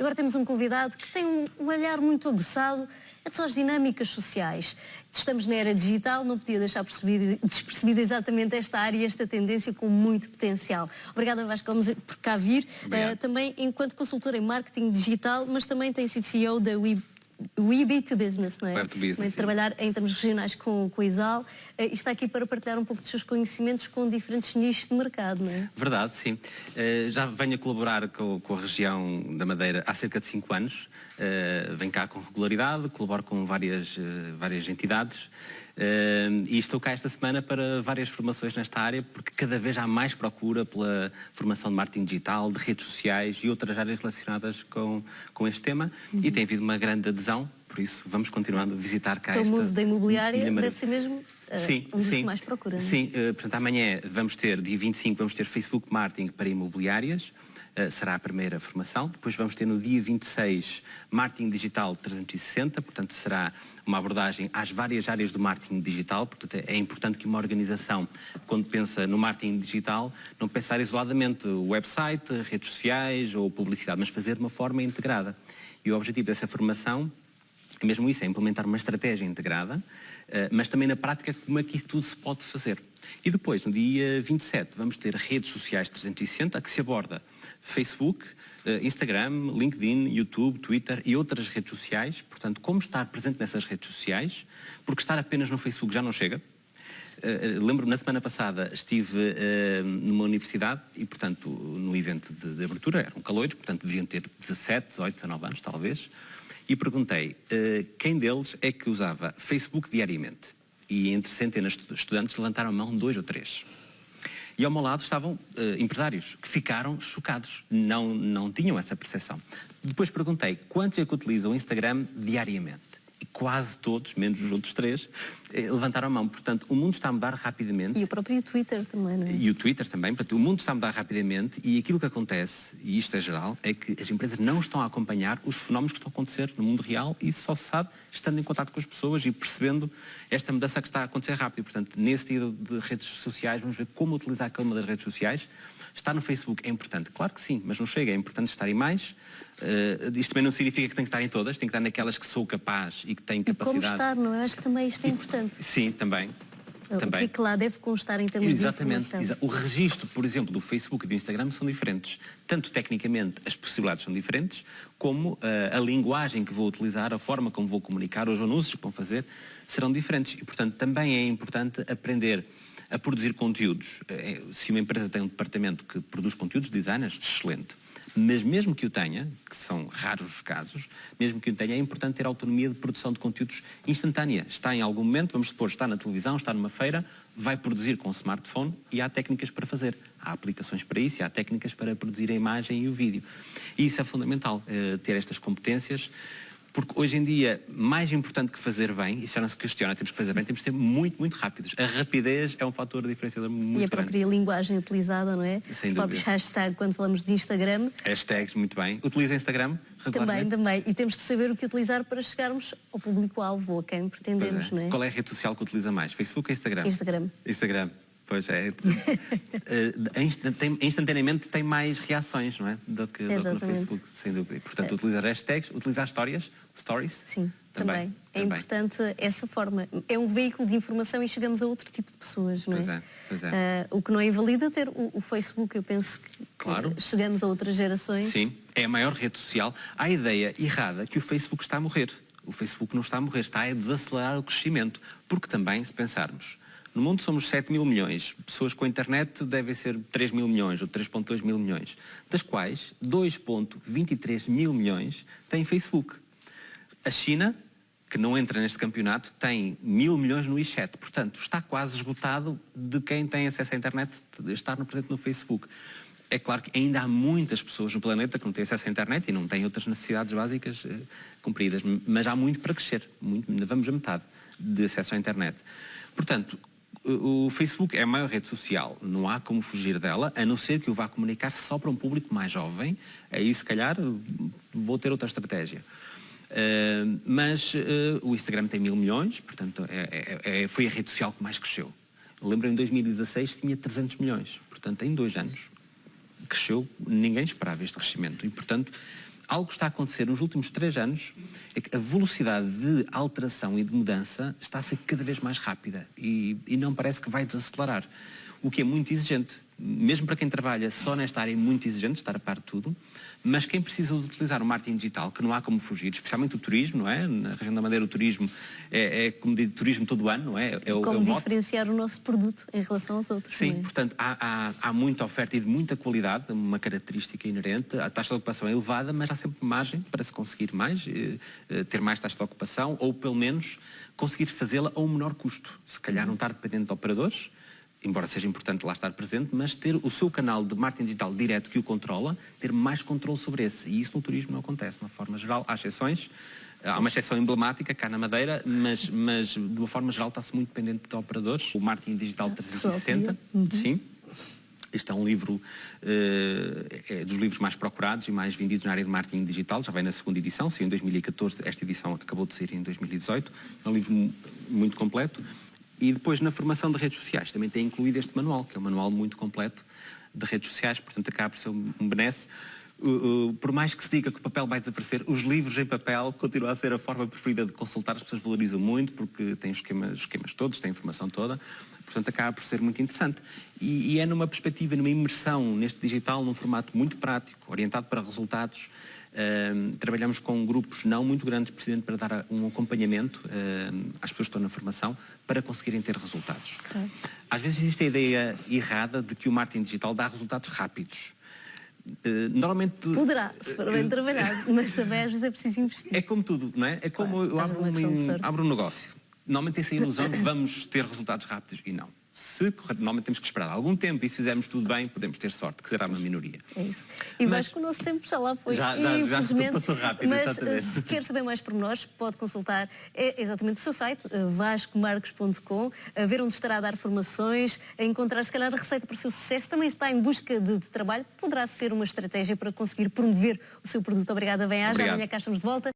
Agora temos um convidado que tem um, um olhar muito aguçado são as dinâmicas sociais. Estamos na era digital, não podia deixar despercebida exatamente esta área e esta tendência com muito potencial. Obrigada Vasco por cá vir, uh, também enquanto consultora em marketing digital, mas também tem sido CEO da Web We Be to Business, não é? Business, trabalhar em termos regionais com, com o ISAL uh, e está aqui para partilhar um pouco dos seus conhecimentos com diferentes nichos de mercado, não é? Verdade, sim. Uh, já venho a colaborar com, com, a região da Madeira há cerca de 5 anos. Uh, venho cá com regularidade, colaboro com várias, várias entidades. Uh, e estou cá esta semana para várias formações nesta área, porque cada vez há mais procura pela formação de marketing digital, de redes sociais e outras áreas relacionadas com, com este tema. Uhum. E tem havido uma grande adesão, por isso vamos continuando a visitar cá então, esta... o mundo da imobiliária deve ser mesmo uh, sim, um dos sim, que mais procura. É? Sim, uh, portanto amanhã vamos ter, dia 25, vamos ter Facebook Marketing para imobiliárias. Uh, será a primeira formação. Depois vamos ter no dia 26 Marketing Digital 360, portanto será uma abordagem às várias áreas do marketing digital, portanto é importante que uma organização, quando pensa no marketing digital, não pensar isoladamente o website, redes sociais ou publicidade, mas fazer de uma forma integrada. E o objetivo dessa formação mesmo isso, é implementar uma estratégia integrada, eh, mas também na prática como é que isso tudo se pode fazer. E depois, no dia 27, vamos ter redes sociais 360, que se aborda Facebook, eh, Instagram, LinkedIn, YouTube, Twitter e outras redes sociais. Portanto, como estar presente nessas redes sociais, porque estar apenas no Facebook já não chega. Uh, Lembro-me, na semana passada estive numa universidade e, portanto, no evento de, abertura, eram calores, portanto deveriam ter 17, 18, 19 anos, talvez, e perguntei uh, quem deles é que usava Facebook diariamente. E entre centenas de estudantes levantaram a mão dois ou três. E ao meu lado estavam uh, empresários que ficaram chocados, não, não tinham essa percepção. Depois perguntei quantos é que utilizam o Instagram diariamente quase todos, menos os outros três, eh, levantaram a mão. Portanto, o mundo está a mudar rapidamente. E o próprio Twitter também, não é? E o Twitter também. Portanto, o mundo está a mudar rapidamente e aquilo que acontece, e isto é geral, é que as empresas não estão a acompanhar os fenómenos que estão a acontecer no mundo real e isso só se sabe estando em contato com as pessoas e percebendo esta mudança que está a acontecer rápido. Portanto, nesse tipo de redes sociais, vamos ver como utilizar cada uma das redes sociais. Estar no Facebook é importante? Claro que sim, mas não chega. É importante estar em mais. Uh, isto também não significa que tem que estar em todas, tem que estar naquelas que sou capaz e que têm capacidade. E como estar, não é? Acho que também isto é importante. Sim, também. Também. O que é lá deve constar em termos Exatamente, de informação? O registro, por exemplo, do Facebook e do Instagram são diferentes. Tanto tecnicamente as possibilidades são diferentes, como uh, a linguagem que vou utilizar, a forma como vou comunicar, os anúncios que vou fazer serão diferentes. E, portanto, também é importante aprender a produzir conteúdos. Eh, se uma empresa tem um departamento que produz conteúdos, designers, excelente. Mas mesmo que o tenha, que são raros os casos, mesmo que o tenha, é importante ter autonomia de produção de conteúdos instantânea. Está em algum momento, vamos supor, está na televisão, está numa feira, vai produzir com o smartphone e há técnicas para fazer. Há aplicações para isso e há técnicas para produzir a imagem e o vídeo. E isso é fundamental, eh, ter estas competências porque hoje em dia, mais importante que fazer bem, e já não se questiona, temos que fazer bem, temos que ser muito, muito rápidos. A rapidez é um fator diferenciador muito grande. E a própria grande. linguagem utilizada, não é? Sem Os próprios hashtags, quando falamos de Instagram. Hashtags, muito bem. Utiliza Instagram Também, também. E temos que saber o que utilizar para chegarmos ao público-alvo, a quem pretendemos, é. não é? Qual é a rede social que utiliza mais? Facebook ou Instagram? Instagram. Instagram. Pois é. uh, instantaneamente tem mais reações, não é? Do que, do que no Facebook, sem dúvida. Portanto, utilizar hashtags, utilizar histórias, stories. Sim, também. também. É também. importante essa forma. É um veículo de informação e chegamos a outro tipo de pessoas, não é? Pois é, pois é. Uh, o que não é invalida ter o, o, Facebook, eu penso que claro. chegamos a outras gerações. Sim, é a maior rede social. Há a ideia errada que o Facebook está a morrer. O Facebook não está a morrer, está a desacelerar o crescimento. Porque também, se pensarmos, no mundo somos 7 mil milhões. Pessoas com internet devem ser 3 mil milhões ou 3.2 mil milhões. Das quais 2.23 mil milhões têm Facebook. A China, que não entra neste campeonato, tem mil milhões no WeChat. Portanto, está quase esgotado de quem tem acesso à internet estar no presente no Facebook. É claro que ainda há muitas pessoas no planeta que não têm acesso à internet e não têm outras necessidades básicas eh, cumpridas, mas há muito para crescer, muito, vamos a metade de acesso à internet. Portanto, o Facebook é a maior rede social, não há como fugir dela, a não ser que o vá comunicar só para um público mais jovem, aí se calhar vou ter outra estratégia. Uh, mas uh, o Instagram tem mil milhões, portanto é, é, é, foi a rede social que mais cresceu. Lembro em 2016 tinha 300 milhões, portanto em dois anos cresceu, ninguém esperava este crescimento. E portanto algo que está a acontecer nos últimos três anos é que a velocidade de alteração e de mudança está a ser cada vez mais rápida e, e não parece que vai desacelerar, o que é muito exigente mesmo para quem trabalha só nesta área é muito exigente, estar a par de tudo, mas quem precisa de utilizar o marketing digital, que não há como fugir, especialmente o turismo, não é? Na região da Madeira o turismo é, é como diz, turismo todo ano, não é? é o, como é o diferenciar o nosso produto em relação aos outros. Sim, também. portanto, há, há, há, muita oferta e de muita qualidade, uma característica inerente, a taxa de ocupação é elevada, mas há sempre margem para se conseguir mais, eh, eh, ter mais taxa de ocupação, ou pelo menos conseguir fazê-la a um menor custo. Se calhar não estar dependente de operadores, embora seja importante lá estar presente, mas ter o seu canal de marketing digital direto que o controla, ter mais controle sobre esse. E isso no turismo não acontece, de uma forma geral. Há exceções, há uma exceção emblemática cá na Madeira, mas, mas de uma forma geral está-se muito dependente de operadores. O marketing digital 360, uhum. sim. Este é um livro, uh, é dos livros mais procurados e mais vendidos na área de marketing digital, já vem na segunda edição, saiu em 2014, esta edição acabou de sair em 2018, é um livro muito completo. E depois na formação de redes sociais também tem incluído este manual, que é um manual muito completo de redes sociais, portanto acaba por ser um benesse. Uh, uh, por mais que se diga que o papel vai desaparecer, os livros em papel continuam a ser a forma preferida de consultar, as pessoas valorizam muito porque têm os esquemas, esquemas todos, têm a informação toda, portanto acaba por ser muito interessante. E, e, é numa perspectiva, numa imersão neste digital, num formato muito prático, orientado para resultados, Uh, trabalhamos com grupos não muito grandes, precisamente para dar um acompanhamento uh, às pessoas que estão na formação para conseguirem ter resultados. Às vezes existe a ideia errada de que o marketing digital dá resultados rápidos. Uh, normalmente... Poderá, se for bem trabalhado, mas também às vezes é preciso investir. É como tudo, não é? É como claro, eu abro, um, abro um negócio. Normalmente tem essa ilusão de vamos ter resultados rápidos e não se normalmente temos que esperar algum tempo e se fizermos tudo bem, podemos ter sorte, que será uma minoria. É isso. E mas, que o nosso tempo já lá foi. Já, já, já passou rápido, Mas exatamente. se quer saber mais por nós, pode consultar é exatamente o seu site, eh, vascomarcos.com, a ver onde estará a dar formações, a encontrar se calhar a receita para o seu sucesso. Também se está em busca de, de trabalho, poderá ser uma estratégia para conseguir promover o seu produto. Obrigada, bem-aja. Amanhã cá estamos de volta.